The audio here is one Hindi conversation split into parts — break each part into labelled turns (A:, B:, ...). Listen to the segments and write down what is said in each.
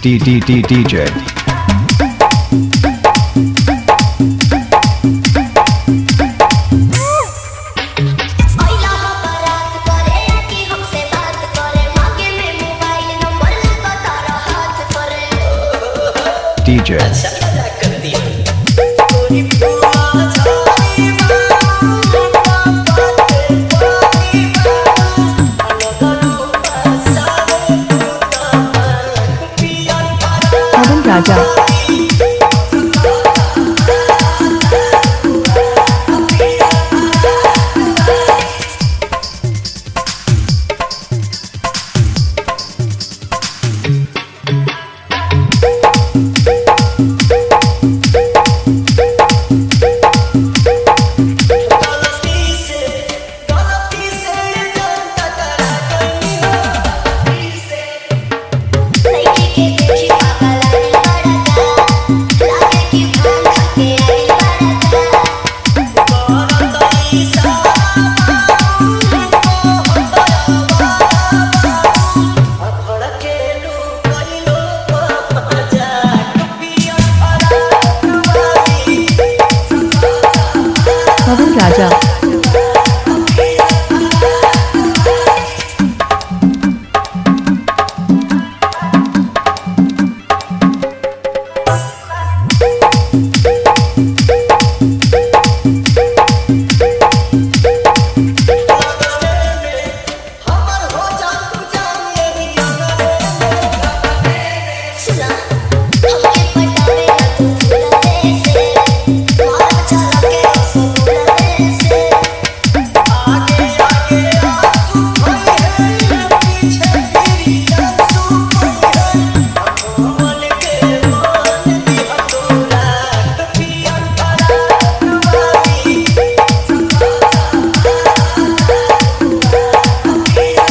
A: D D D DJ. DJ.
B: Raja。它不咋涨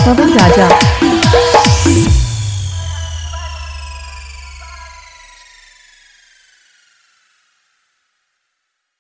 B: 多多转账